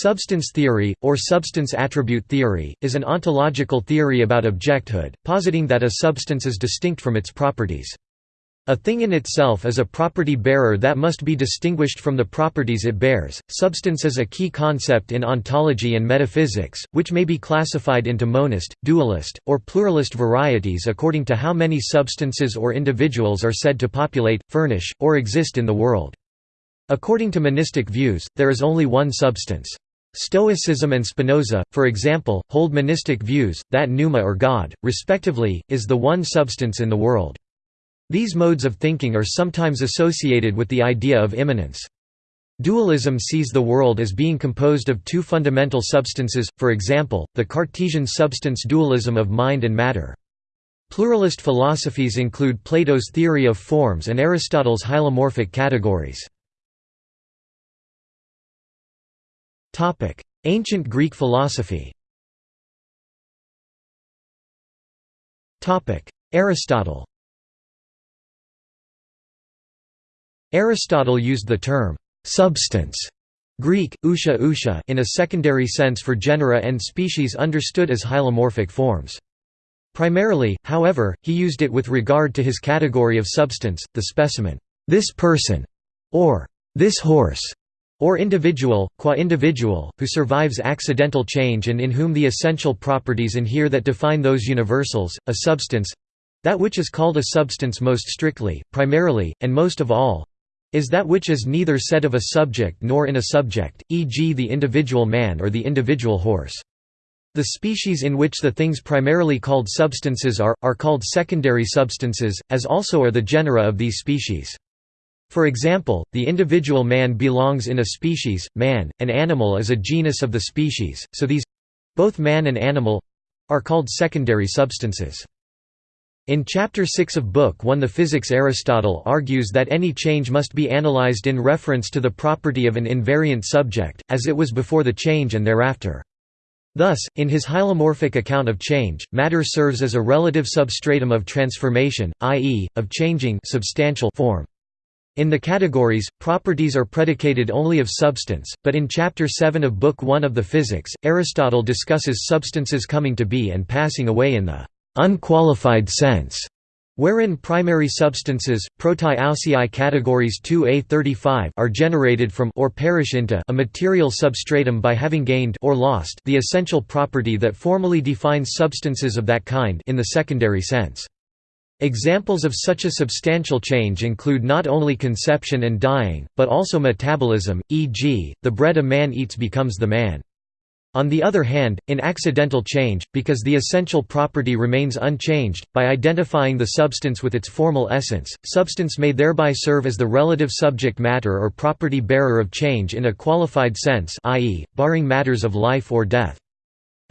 Substance theory, or substance attribute theory, is an ontological theory about objecthood, positing that a substance is distinct from its properties. A thing in itself is a property bearer that must be distinguished from the properties it bears. Substance is a key concept in ontology and metaphysics, which may be classified into monist, dualist, or pluralist varieties according to how many substances or individuals are said to populate, furnish, or exist in the world. According to monistic views, there is only one substance. Stoicism and Spinoza, for example, hold monistic views, that pneuma or God, respectively, is the one substance in the world. These modes of thinking are sometimes associated with the idea of immanence. Dualism sees the world as being composed of two fundamental substances, for example, the Cartesian substance dualism of mind and matter. Pluralist philosophies include Plato's theory of forms and Aristotle's hylomorphic categories. Ancient Greek philosophy. Topic: Aristotle. Aristotle used the term «substance» Greek, ousia ousia in a secondary sense for genera and species understood as hylomorphic forms. Primarily, however, he used it with regard to his category of substance, the specimen, this person, or this horse, or individual, qua individual, who survives accidental change and in whom the essential properties inhere that define those universals, a substance—that which is called a substance most strictly, primarily, and most of all, is that which is neither said of a subject nor in a subject, e.g. the individual man or the individual horse. The species in which the things primarily called substances are, are called secondary substances, as also are the genera of these species. For example, the individual man belongs in a species, man, an animal is a genus of the species, so these—both man and animal—are called secondary substances. In Chapter 6 of Book 1 the Physics Aristotle argues that any change must be analyzed in reference to the property of an invariant subject, as it was before the change and thereafter. Thus, in his hylomorphic account of change, matter serves as a relative substratum of transformation, i.e., of changing substantial form. In the categories, properties are predicated only of substance, but in Chapter 7 of Book 1 of the Physics, Aristotle discusses substances coming to be and passing away in the unqualified sense, wherein primary substances, protai categories 2a35 are generated from or perish into a material substratum by having gained or lost the essential property that formally defines substances of that kind in the secondary sense. Examples of such a substantial change include not only conception and dying, but also metabolism, e.g., the bread a man eats becomes the man. On the other hand, in accidental change, because the essential property remains unchanged, by identifying the substance with its formal essence, substance may thereby serve as the relative subject matter or property bearer of change in a qualified sense i.e., barring matters of life or death.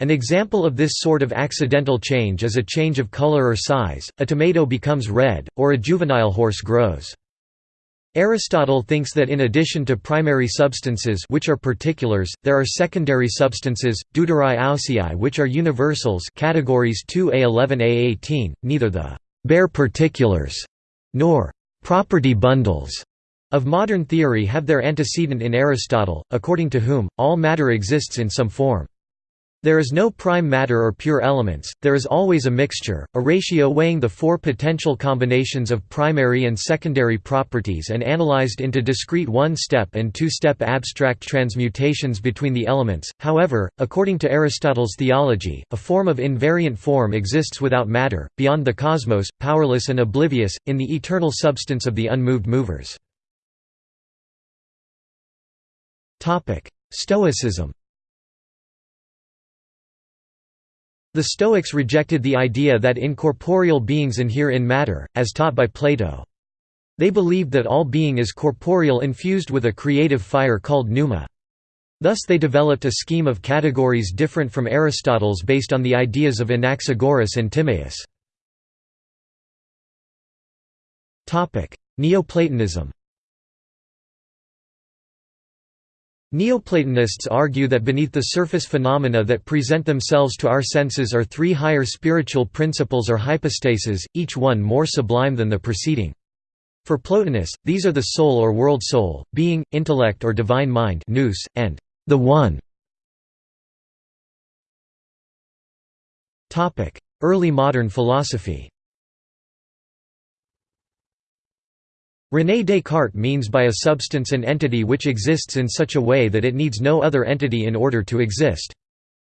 An example of this sort of accidental change is a change of color or size, a tomato becomes red, or a juvenile horse grows. Aristotle thinks that in addition to primary substances which are particulars, there are secondary substances, deuterai ousiai which are universals categories 2a11a18, neither the «bare particulars» nor «property bundles» of modern theory have their antecedent in Aristotle, according to whom, all matter exists in some form. There is no prime matter or pure elements, there is always a mixture, a ratio weighing the four potential combinations of primary and secondary properties and analyzed into discrete one-step and two-step abstract transmutations between the elements. However, according to Aristotle's theology, a form of invariant form exists without matter, beyond the cosmos, powerless and oblivious, in the eternal substance of the unmoved movers. Stoicism The Stoics rejected the idea that incorporeal beings inhere in matter, as taught by Plato. They believed that all being is corporeal infused with a creative fire called pneuma. Thus they developed a scheme of categories different from Aristotle's based on the ideas of Anaxagoras and Timaeus. Neoplatonism Neoplatonists argue that beneath the surface phenomena that present themselves to our senses are three higher spiritual principles or hypostases, each one more sublime than the preceding. For Plotinus, these are the soul or world soul, being, intellect or divine mind nous, and the One. Early modern philosophy René Descartes means by a substance an entity which exists in such a way that it needs no other entity in order to exist.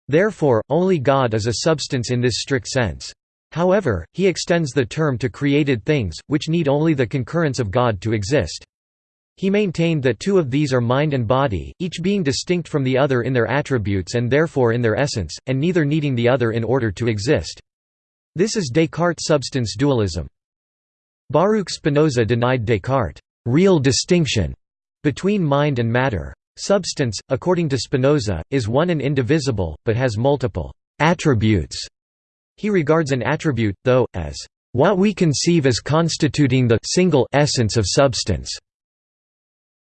Therefore, only God is a substance in this strict sense. However, he extends the term to created things, which need only the concurrence of God to exist. He maintained that two of these are mind and body, each being distinct from the other in their attributes and therefore in their essence, and neither needing the other in order to exist. This is Descartes' substance dualism. Baruch Spinoza denied Descartes' real distinction between mind and matter. Substance, according to Spinoza, is one and indivisible, but has multiple attributes. He regards an attribute, though, as what we conceive as constituting the single essence of substance.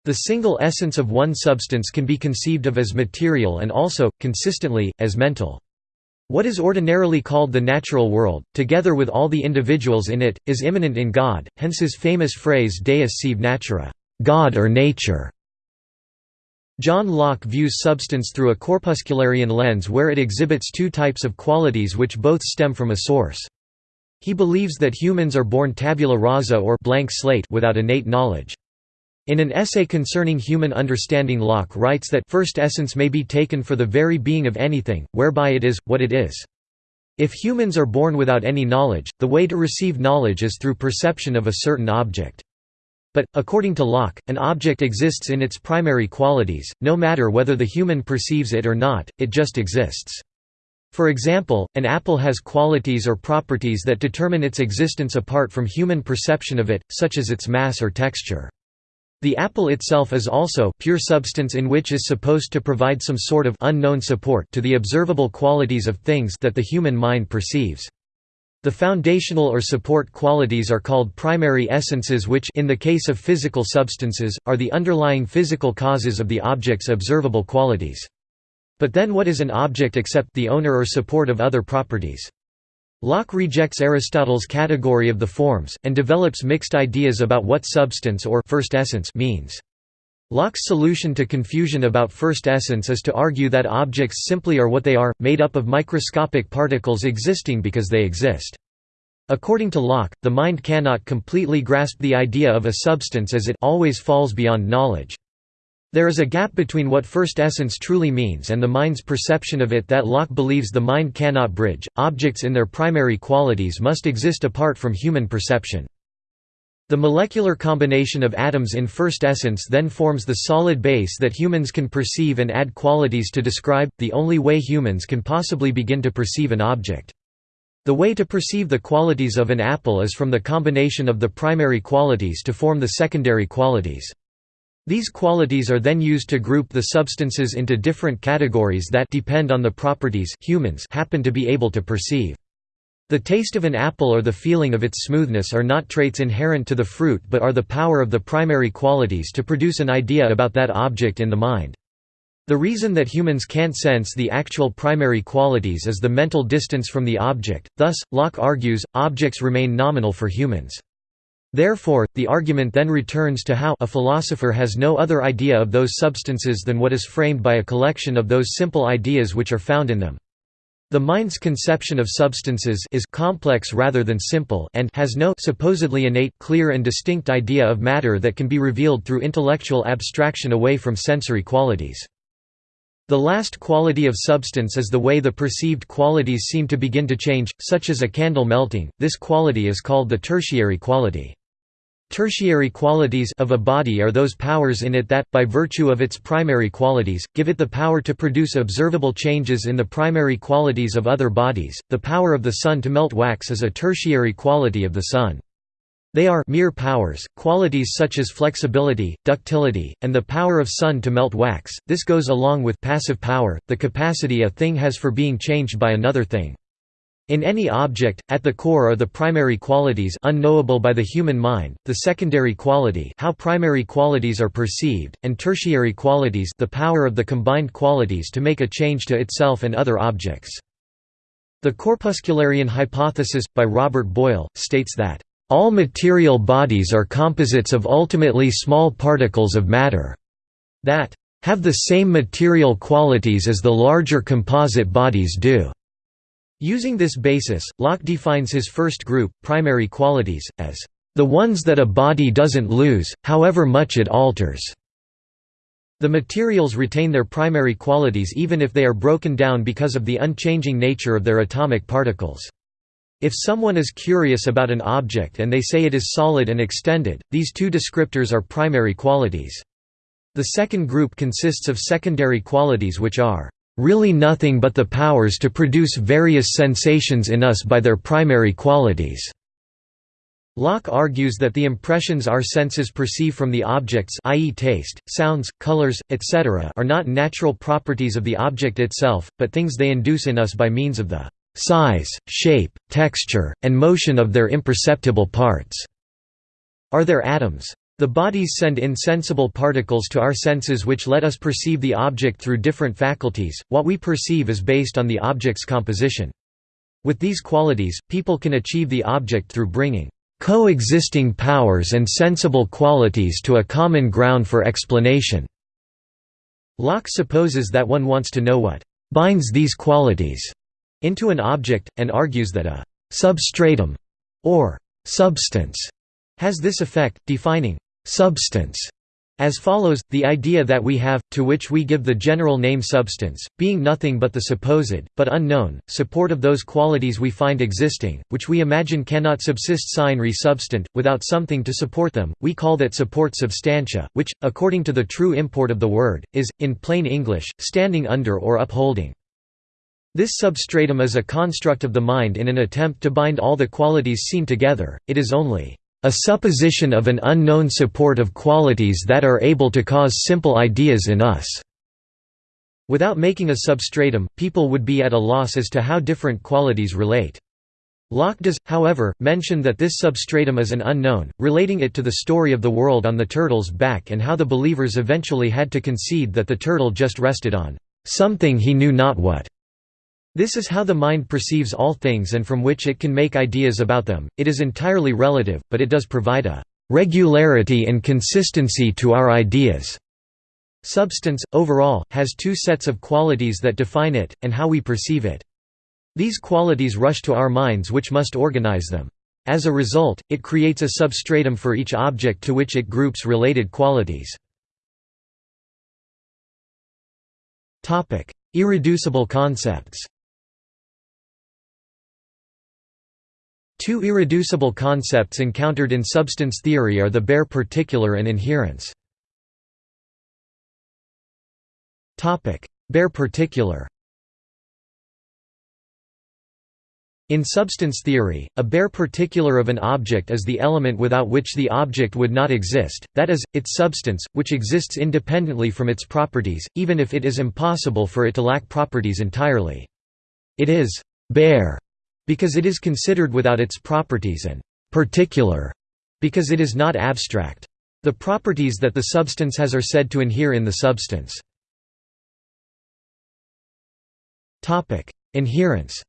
The single essence of one substance can be conceived of as material and also, consistently, as mental. What is ordinarily called the natural world, together with all the individuals in it, is immanent in God, hence his famous phrase Deus sive natura God or nature". John Locke views substance through a corpuscularian lens where it exhibits two types of qualities which both stem from a source. He believes that humans are born tabula rasa or blank slate without innate knowledge. In an essay concerning human understanding Locke writes that first essence may be taken for the very being of anything, whereby it is, what it is. If humans are born without any knowledge, the way to receive knowledge is through perception of a certain object. But, according to Locke, an object exists in its primary qualities, no matter whether the human perceives it or not, it just exists. For example, an apple has qualities or properties that determine its existence apart from human perception of it, such as its mass or texture. The apple itself is also pure substance in which is supposed to provide some sort of unknown support to the observable qualities of things that the human mind perceives. The foundational or support qualities are called primary essences which in the case of physical substances, are the underlying physical causes of the object's observable qualities. But then what is an object except the owner or support of other properties? Locke rejects Aristotle's category of the forms, and develops mixed ideas about what substance or first essence means. Locke's solution to confusion about first essence is to argue that objects simply are what they are, made up of microscopic particles existing because they exist. According to Locke, the mind cannot completely grasp the idea of a substance as it always falls beyond knowledge. There is a gap between what first essence truly means and the mind's perception of it that Locke believes the mind cannot bridge. Objects in their primary qualities must exist apart from human perception. The molecular combination of atoms in first essence then forms the solid base that humans can perceive and add qualities to describe, the only way humans can possibly begin to perceive an object. The way to perceive the qualities of an apple is from the combination of the primary qualities to form the secondary qualities. These qualities are then used to group the substances into different categories that depend on the properties humans happen to be able to perceive. The taste of an apple or the feeling of its smoothness are not traits inherent to the fruit but are the power of the primary qualities to produce an idea about that object in the mind. The reason that humans can't sense the actual primary qualities is the mental distance from the object, thus, Locke argues, objects remain nominal for humans. Therefore, the argument then returns to how a philosopher has no other idea of those substances than what is framed by a collection of those simple ideas which are found in them. The mind's conception of substances is complex rather than simple and has no supposedly innate clear and distinct idea of matter that can be revealed through intellectual abstraction away from sensory qualities. The last quality of substance is the way the perceived qualities seem to begin to change, such as a candle melting, this quality is called the tertiary quality. Tertiary qualities of a body are those powers in it that, by virtue of its primary qualities, give it the power to produce observable changes in the primary qualities of other bodies. The power of the sun to melt wax is a tertiary quality of the sun. They are mere powers, qualities such as flexibility, ductility, and the power of sun to melt wax. This goes along with passive power, the capacity a thing has for being changed by another thing. In any object, at the core are the primary qualities unknowable by the human mind, the secondary quality how primary qualities are perceived, and tertiary qualities the power of the combined qualities to make a change to itself and other objects. The corpuscularian hypothesis, by Robert Boyle, states that, "...all material bodies are composites of ultimately small particles of matter," that, "...have the same material qualities as the larger composite bodies do." Using this basis, Locke defines his first group, primary qualities, as the ones that a body doesn't lose, however much it alters. The materials retain their primary qualities even if they are broken down because of the unchanging nature of their atomic particles. If someone is curious about an object and they say it is solid and extended, these two descriptors are primary qualities. The second group consists of secondary qualities which are really nothing but the powers to produce various sensations in us by their primary qualities. Locke argues that the impressions our senses perceive from the objects i.e. taste, sounds, colors, etc. are not natural properties of the object itself, but things they induce in us by means of the size, shape, texture, and motion of their imperceptible parts. Are there atoms? The bodies send insensible particles to our senses which let us perceive the object through different faculties, what we perceive is based on the object's composition. With these qualities, people can achieve the object through bringing coexisting powers and sensible qualities to a common ground for explanation." Locke supposes that one wants to know what «binds these qualities» into an object, and argues that a «substratum» or «substance» has this effect, defining «substance» As follows, the idea that we have, to which we give the general name substance, being nothing but the supposed, but unknown, support of those qualities we find existing, which we imagine cannot subsist sine re substant, without something to support them, we call that support substantia, which, according to the true import of the word, is, in plain English, standing under or upholding. This substratum is a construct of the mind in an attempt to bind all the qualities seen together, it is only a supposition of an unknown support of qualities that are able to cause simple ideas in us. Without making a substratum, people would be at a loss as to how different qualities relate. Locke does, however, mention that this substratum is an unknown, relating it to the story of the world on the turtle's back and how the believers eventually had to concede that the turtle just rested on something he knew not what. This is how the mind perceives all things and from which it can make ideas about them. It is entirely relative, but it does provide a regularity and consistency to our ideas. Substance, overall, has two sets of qualities that define it, and how we perceive it. These qualities rush to our minds which must organize them. As a result, it creates a substratum for each object to which it groups related qualities. Irreducible concepts Two irreducible concepts encountered in substance theory are the bare particular and inherence. Bare particular In substance theory, a bare particular of an object is the element without which the object would not exist, that is, its substance, which exists independently from its properties, even if it is impossible for it to lack properties entirely. It is «bare» because it is considered without its properties and particular because it is not abstract. The properties that the substance has are said to inhere in the substance. Inherence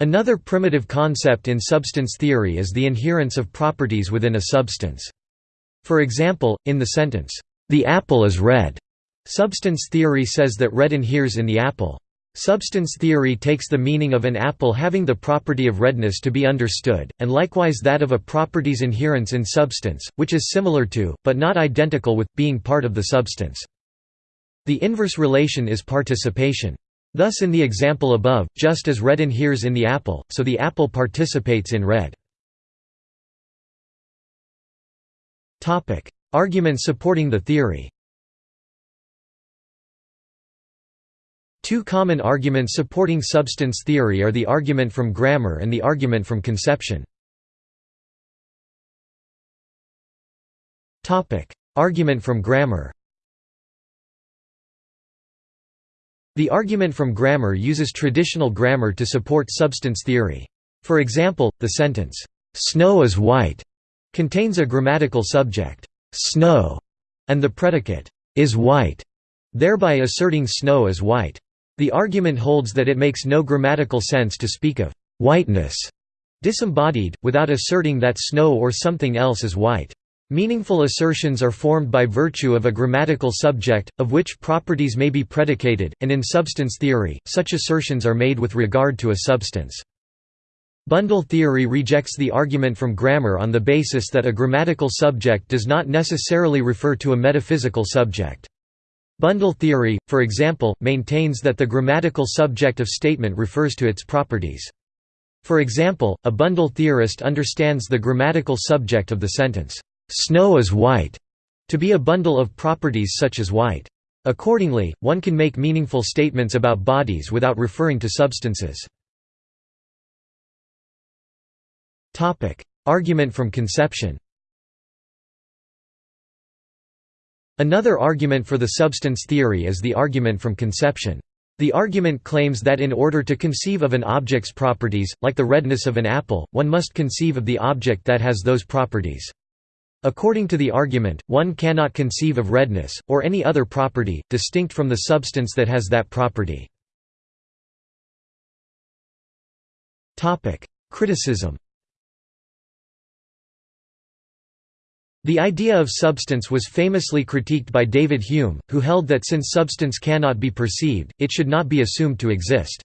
Another primitive concept in substance theory is the inherence of properties within a substance. For example, in the sentence, "'The apple is red' substance theory says that red inheres in the apple. Substance theory takes the meaning of an apple having the property of redness to be understood, and likewise that of a property's inherence in substance, which is similar to, but not identical with, being part of the substance. The inverse relation is participation. Thus in the example above, just as red inheres in the apple, so the apple participates in red. Argument supporting the theory Two common arguments supporting substance theory are the argument from grammar and the argument from conception. argument from grammar The argument from grammar uses traditional grammar to support substance theory. For example, the sentence, "'Snow is white' contains a grammatical subject, "'snow' and the predicate, "'is white' thereby asserting snow is white. The argument holds that it makes no grammatical sense to speak of «whiteness» disembodied, without asserting that snow or something else is white. Meaningful assertions are formed by virtue of a grammatical subject, of which properties may be predicated, and in substance theory, such assertions are made with regard to a substance. Bundle theory rejects the argument from grammar on the basis that a grammatical subject does not necessarily refer to a metaphysical subject. Bundle theory, for example, maintains that the grammatical subject of statement refers to its properties. For example, a bundle theorist understands the grammatical subject of the sentence, "'Snow is white' to be a bundle of properties such as white. Accordingly, one can make meaningful statements about bodies without referring to substances. Argument from conception Another argument for the substance theory is the argument from conception. The argument claims that in order to conceive of an object's properties, like the redness of an apple, one must conceive of the object that has those properties. According to the argument, one cannot conceive of redness, or any other property, distinct from the substance that has that property. Criticism The idea of substance was famously critiqued by David Hume, who held that since substance cannot be perceived, it should not be assumed to exist.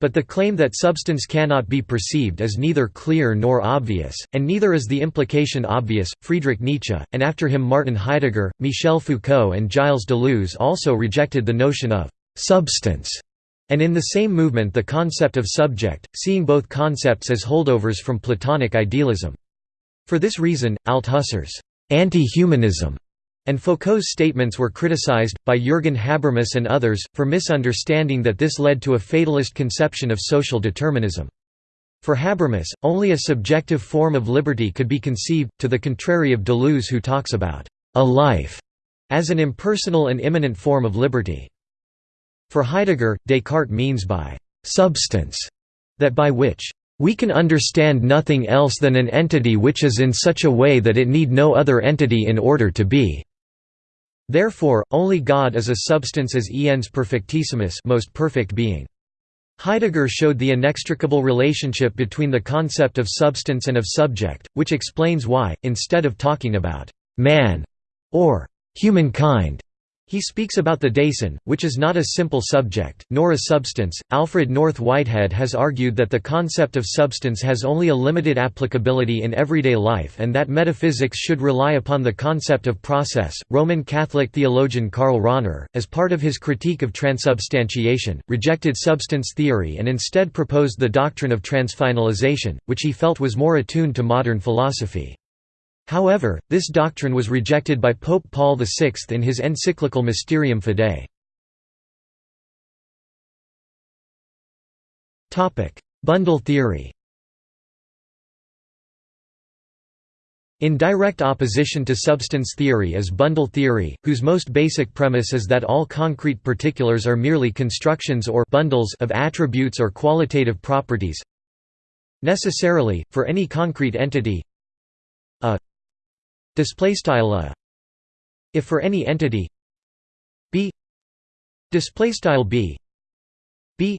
But the claim that substance cannot be perceived is neither clear nor obvious, and neither is the implication obvious. Friedrich Nietzsche, and after him Martin Heidegger, Michel Foucault, and Gilles Deleuze also rejected the notion of substance, and in the same movement the concept of subject, seeing both concepts as holdovers from Platonic idealism. For this reason, Althusser's anti-humanism and Foucault's statements were criticized, by Jürgen Habermas and others, for misunderstanding that this led to a fatalist conception of social determinism. For Habermas, only a subjective form of liberty could be conceived, to the contrary of Deleuze who talks about a life as an impersonal and immanent form of liberty. For Heidegger, Descartes means by substance that by which we can understand nothing else than an entity which is in such a way that it need no other entity in order to be. Therefore, only God is a substance as ens perfectissimus most perfect being. Heidegger showed the inextricable relationship between the concept of substance and of subject, which explains why, instead of talking about «man» or «humankind», he speaks about the Dasein, which is not a simple subject, nor a substance. Alfred North Whitehead has argued that the concept of substance has only a limited applicability in everyday life and that metaphysics should rely upon the concept of process. Roman Catholic theologian Karl Rahner, as part of his critique of transubstantiation, rejected substance theory and instead proposed the doctrine of transfinalization, which he felt was more attuned to modern philosophy. However, this doctrine was rejected by Pope Paul VI in his encyclical Mysterium Fidei. Bundle theory In direct opposition to substance theory is bundle theory, whose most basic premise is that all concrete particulars are merely constructions or bundles of attributes or qualitative properties. Necessarily, for any concrete entity, display style a. If for any entity b. Display style b. B.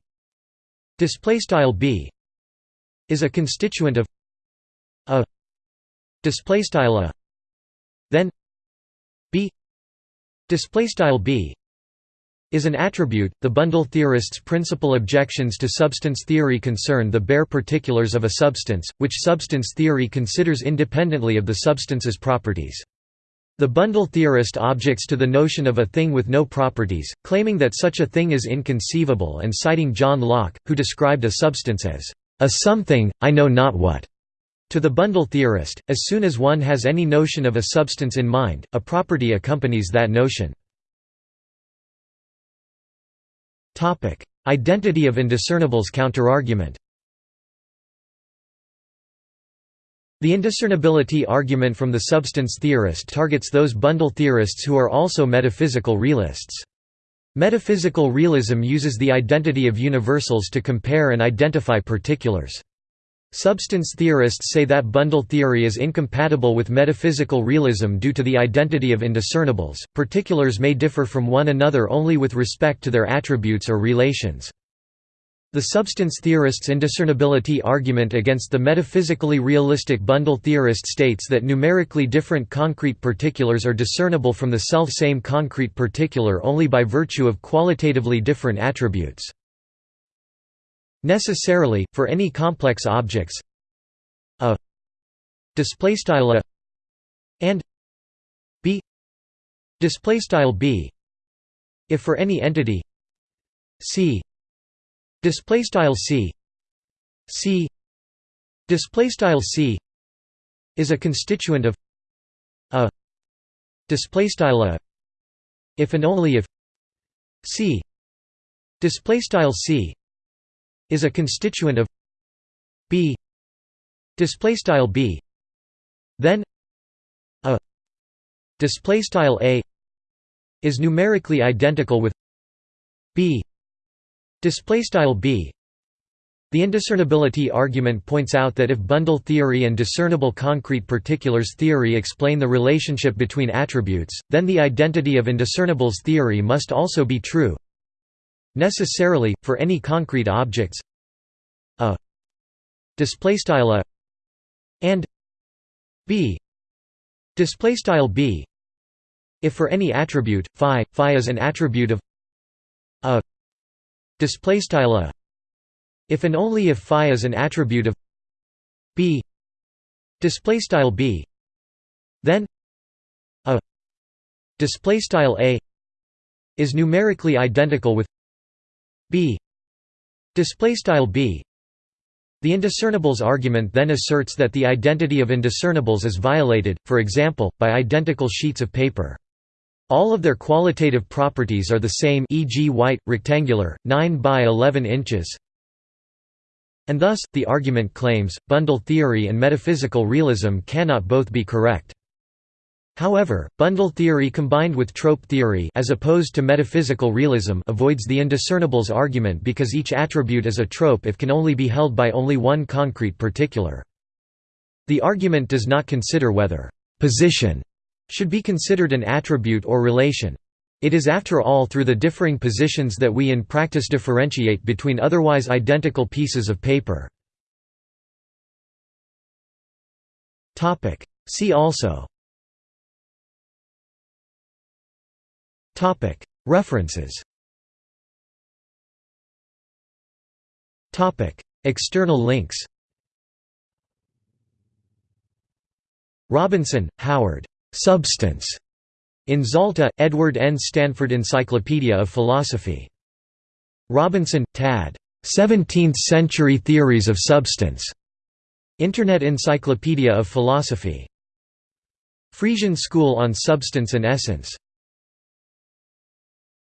Display style b is a constituent of a. Display style a. Then b. Display style b is an attribute. The bundle theorists' principal objections to substance theory concern the bare particulars of a substance, which substance theory considers independently of the substance's properties. The bundle theorist objects to the notion of a thing with no properties, claiming that such a thing is inconceivable and citing John Locke, who described a substance as a something, I know not what. To the bundle theorist, as soon as one has any notion of a substance in mind, a property accompanies that notion. Identity of indiscernibles counterargument The indiscernibility argument from the substance theorist targets those bundle theorists who are also metaphysical realists. Metaphysical realism uses the identity of universals to compare and identify particulars. Substance theorists say that bundle theory is incompatible with metaphysical realism due to the identity of indiscernibles. Particulars may differ from one another only with respect to their attributes or relations. The substance theorists' indiscernibility argument against the metaphysically realistic bundle theorist states that numerically different concrete particulars are discernible from the self-same concrete particular only by virtue of qualitatively different attributes. Necessarily, for any complex objects a displaystyle a and b displaystyle b if for any entity c display style c c display style c is a constituent of a display style a if and only if c display style c is a constituent of b display style b then a display style a is numerically identical with b Display style b. The indiscernibility argument points out that if bundle theory and discernible concrete particulars theory explain the relationship between attributes, then the identity of indiscernibles theory must also be true. Necessarily, for any concrete objects, a display style a and b display style b. If for any attribute phi, phi is an attribute of a display style a if and only if phi is an attribute of b display style b then a display style a is numerically identical with b display style b the indiscernibles argument then asserts that the identity of indiscernibles is violated for example by identical sheets of paper all of their qualitative properties are the same e.g. white, rectangular, 9 by 11 inches. And thus, the argument claims, bundle theory and metaphysical realism cannot both be correct. However, bundle theory combined with trope theory as opposed to metaphysical realism avoids the indiscernibles argument because each attribute is a trope if can only be held by only one concrete particular. The argument does not consider whether «position» should be considered an attribute or relation. It is after all through the differing positions that we in practice differentiate between otherwise identical pieces of paper. See also References External links Robinson, Howard. Substance. In Zalta, Edward N. Stanford Encyclopedia of Philosophy. Robinson, Tad. 17th-century Theories of Substance. Internet Encyclopedia of Philosophy. Friesian School on Substance and Essence